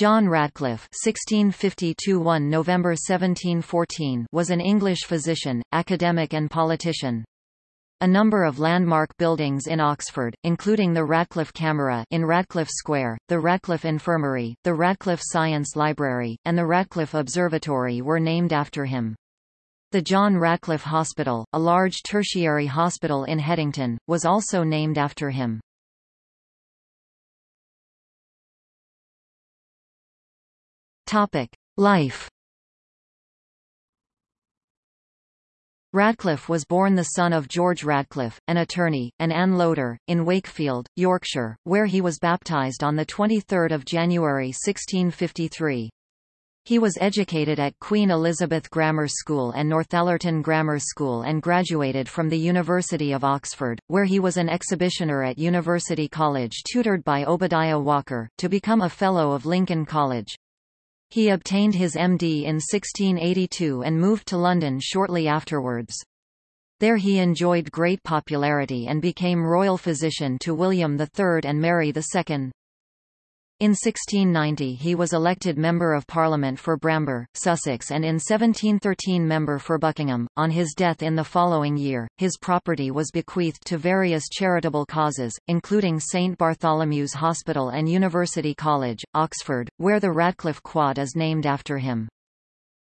John Radcliffe (1650–1 November 1714) was an English physician, academic, and politician. A number of landmark buildings in Oxford, including the Radcliffe Camera in Radcliffe Square, the Radcliffe Infirmary, the Radcliffe Science Library, and the Radcliffe Observatory were named after him. The John Radcliffe Hospital, a large tertiary hospital in Headington, was also named after him. Topic: Life. Radcliffe was born the son of George Radcliffe, an attorney, and Anne Loder, in Wakefield, Yorkshire, where he was baptised on the 23 January 1653. He was educated at Queen Elizabeth Grammar School and Northallerton Grammar School and graduated from the University of Oxford, where he was an exhibitioner at University College tutored by Obadiah Walker, to become a Fellow of Lincoln College. He obtained his MD in 1682 and moved to London shortly afterwards. There he enjoyed great popularity and became royal physician to William III and Mary II. In 1690 he was elected Member of Parliament for Bramber, Sussex and in 1713 Member for Buckingham. On his death in the following year, his property was bequeathed to various charitable causes, including St Bartholomew's Hospital and University College, Oxford, where the Radcliffe Quad is named after him.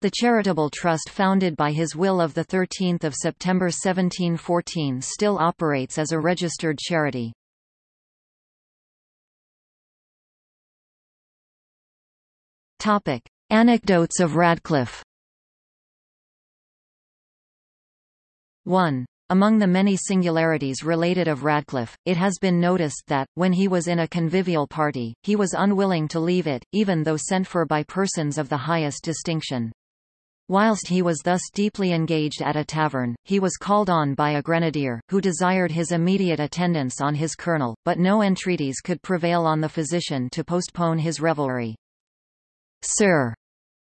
The charitable trust founded by his will of 13 September 1714 still operates as a registered charity. Topic: Anecdotes of Radcliffe. 1. Among the many singularities related of Radcliffe, it has been noticed that, when he was in a convivial party, he was unwilling to leave it, even though sent for by persons of the highest distinction. Whilst he was thus deeply engaged at a tavern, he was called on by a grenadier, who desired his immediate attendance on his colonel, but no entreaties could prevail on the physician to postpone his revelry. Sir,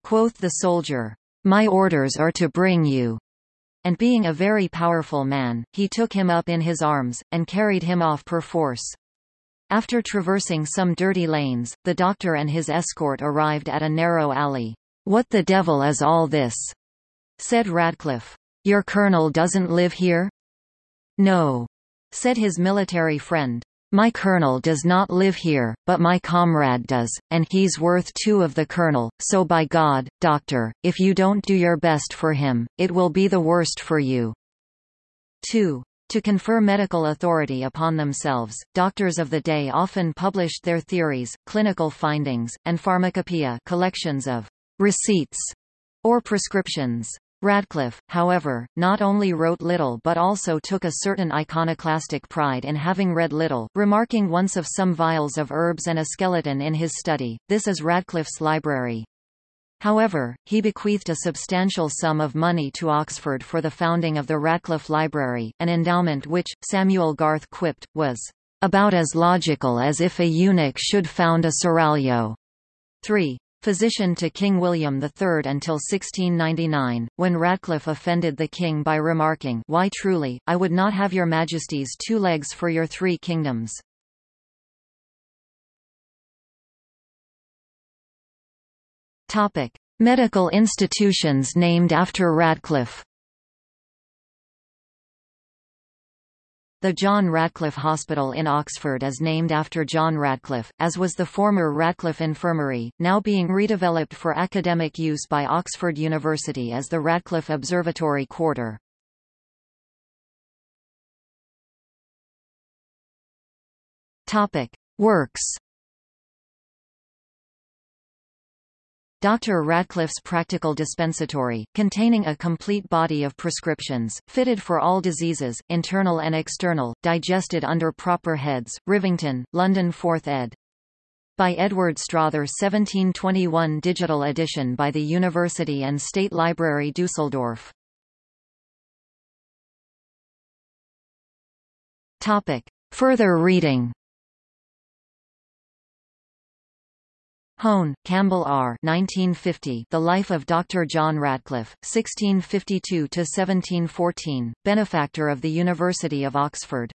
quoth the soldier, my orders are to bring you. And being a very powerful man, he took him up in his arms, and carried him off perforce. After traversing some dirty lanes, the doctor and his escort arrived at a narrow alley. What the devil is all this? said Radcliffe. Your colonel doesn't live here? No, said his military friend. My colonel does not live here, but my comrade does, and he's worth two of the colonel, so by God, doctor, if you don't do your best for him, it will be the worst for you. 2. To confer medical authority upon themselves, doctors of the day often published their theories, clinical findings, and pharmacopoeia collections of receipts or prescriptions. Radcliffe, however, not only wrote little but also took a certain iconoclastic pride in having read little, remarking once of some vials of herbs and a skeleton in his study, this is Radcliffe's library. However, he bequeathed a substantial sum of money to Oxford for the founding of the Radcliffe Library, an endowment which, Samuel Garth quipped, was about as logical as if a eunuch should found a seraglio. 3 physician to King William III until 1699, when Radcliffe offended the king by remarking Why truly, I would not have your majesty's two legs for your three kingdoms. Medical institutions named after Radcliffe The John Radcliffe Hospital in Oxford is named after John Radcliffe, as was the former Radcliffe Infirmary, now being redeveloped for academic use by Oxford University as the Radcliffe Observatory Quarter. Works Dr. Radcliffe's Practical Dispensatory, containing a complete body of prescriptions, fitted for all diseases, internal and external, digested under proper heads, Rivington, London 4th ed. By Edward Strother 1721 digital edition by the University and State Library Dusseldorf. Topic. Further reading Hone, Campbell R. 1950. The Life of Dr. John Radcliffe, 1652–1714, Benefactor of the University of Oxford.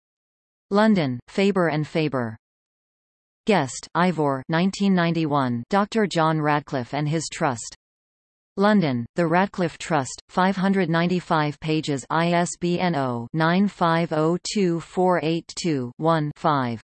London, Faber and Faber. Guest, Ivor 1991, Dr. John Radcliffe and His Trust. London, The Radcliffe Trust, 595 pages ISBN 0-9502482-1-5.